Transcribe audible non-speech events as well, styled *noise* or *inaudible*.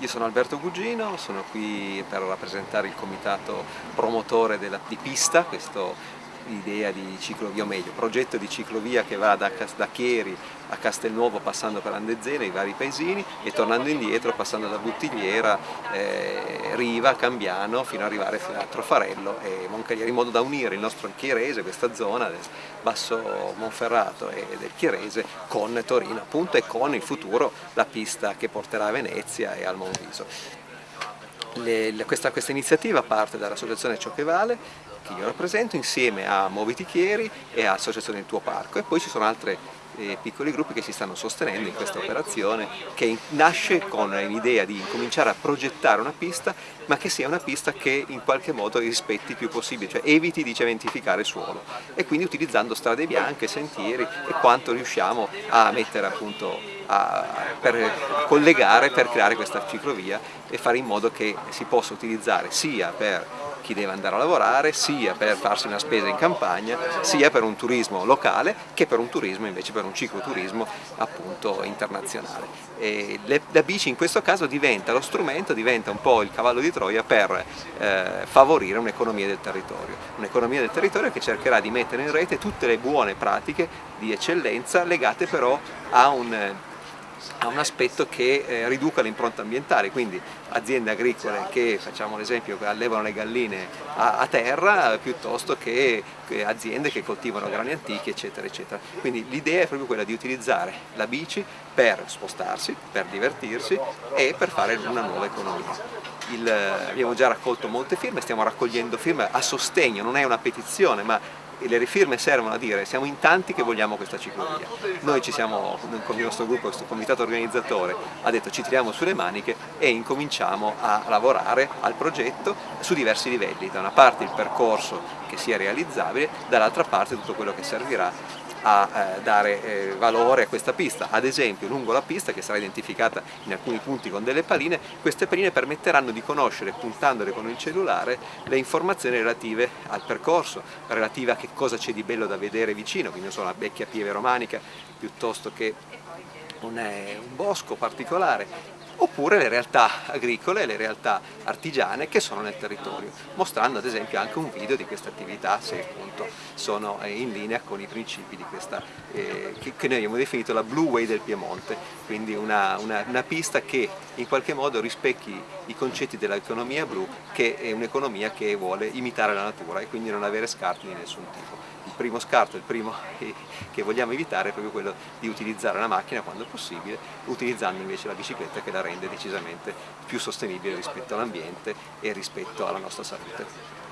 Io sono Alberto Gugino, sono qui per rappresentare il comitato promotore della, di Pista, questo idea di ciclovia, o meglio, progetto di ciclovia che va da, da Chieri a Castelnuovo passando per Andezena, i vari paesini e tornando indietro passando da Buttigliera, eh, Riva, Cambiano fino ad arrivare a Trofarello e Moncagliere in modo da unire il nostro Chierese, questa zona del Basso Monferrato e del Chierese con Torino appunto e con il futuro la pista che porterà a Venezia e al Monviso. Le, le, questa, questa, iniziativa parte dall'associazione Ciò che Vale, che io rappresento, insieme a Moviti Chieri e all'associazione Il Tuo Parco e poi ci sono altre eh, piccoli gruppi che si stanno sostenendo in questa operazione che nasce con l'idea di cominciare a progettare una pista ma che sia una pista che in qualche modo rispetti il più possibile, cioè eviti di cementificare suolo e quindi utilizzando strade bianche, sentieri e quanto riusciamo a mettere appunto a, per collegare, per creare questa ciclovia e fare in modo che si possa utilizzare sia per chi deve andare a lavorare, sia per farsi una spesa in campagna, sia per un turismo locale che per un turismo invece per un cicloturismo appunto internazionale. E la bici in questo caso diventa lo strumento, diventa un po' il cavallo di Troia per eh, favorire un'economia del territorio, un'economia del territorio che cercherà di mettere in rete tutte le buone pratiche di eccellenza legate però a un ha un aspetto che eh, riduca l'impronta ambientale, quindi aziende agricole che, facciamo l'esempio, allevano le galline a, a terra piuttosto che, aziende che coltivano grani antichi eccetera eccetera. Quindi l'idea è proprio quella di utilizzare la bici per spostarsi, per divertirsi e per fare una nuova economia. Il, abbiamo già raccolto molte firme, stiamo raccogliendo firme a sostegno, non è una petizione ma le firme servono a dire siamo in tanti che vogliamo questa ciclovia. Noi ci siamo, con il nostro gruppo, questo comitato organizzatore, ha detto ci tiriamo sulle maniche e incominciamo a lavorare al progetto su diversi livelli, da una parte il percorso che sia realizzabile, dall'altra parte tutto quello che servirà a eh, dare eh, valore a questa pista. Ad esempio lungo la pista che sarà identificata in alcuni punti con delle paline, queste paline permetteranno di conoscere puntandole con il cellulare le informazioni relative al percorso, relative a che cosa c'è di bello da vedere vicino, quindi non so, una vecchia pieve romanica piuttosto che un, eh, un bosco particolare oppure le realtà agricole e le realtà artigiane che sono nel territorio, mostrando ad esempio anche un video di questa attività se appunto sono eh, in linea con i principi di questa, eh, che, noi abbiamo definito la Blue Way del Piemonte, quindi una, una, una pista che in qualche modo rispecchi i concetti dell'economia blu, che è un'economia che vuole imitare la natura e quindi non avere scarti di nessun tipo. Il primo scarto, il primo *laughs* che vogliamo evitare è proprio quello di utilizzare la macchina quando possibile, utilizzando invece la bicicletta che la rende decisamente più sostenibile rispetto all'ambiente e rispetto alla nostra salute.